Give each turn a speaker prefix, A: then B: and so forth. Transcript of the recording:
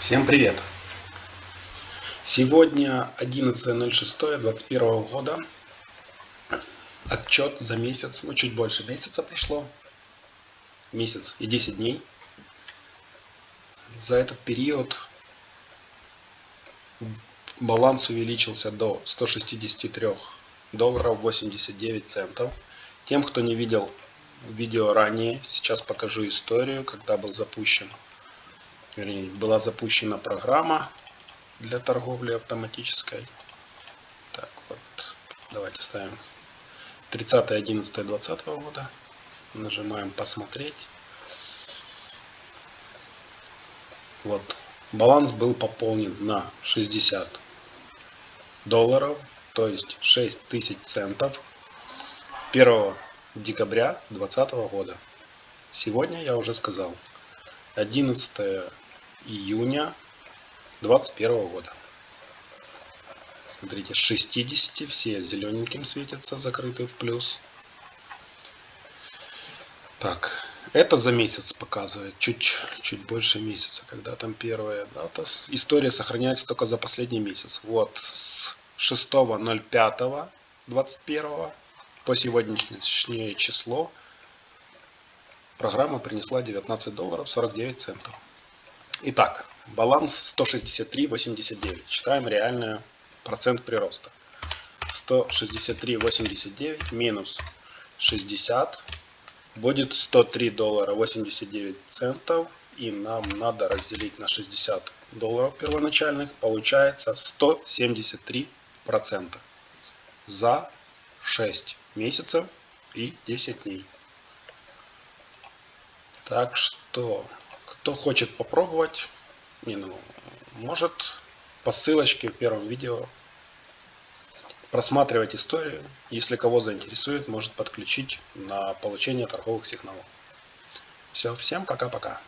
A: Всем привет! Сегодня 11.06.21 года. Отчет за месяц, ну чуть больше месяца прошло. Месяц и 10 дней. За этот период баланс увеличился до 163 долларов 89 центов. Тем, кто не видел видео ранее, сейчас покажу историю, когда был запущен вернее, была запущена программа для торговли автоматической. Так, вот, давайте ставим 30.11.2020 года. Нажимаем посмотреть. Вот, баланс был пополнен на 60 долларов, то есть 6 тысяч центов 1 декабря 2020 года. Сегодня я уже сказал, 11 июня 2021 года. Смотрите, с 60 все зелененьким светятся, закрыты в плюс. Так, это за месяц показывает, чуть, чуть больше месяца, когда там первая дата. История сохраняется только за последний месяц. Вот, с 6.05.21 по сегодняшнее число программа принесла 19 долларов 49 центов. Итак, баланс 163,89. Считаем реальный процент прироста. 163,89 минус 60 будет 103 доллара 89 центов. И нам надо разделить на 60 долларов первоначальных. Получается 173 процента за 6 месяцев и 10 дней. Так что кто хочет попробовать, не, ну, может по ссылочке в первом видео просматривать историю. Если кого заинтересует, может подключить на получение торговых сигналов. Все, всем пока-пока.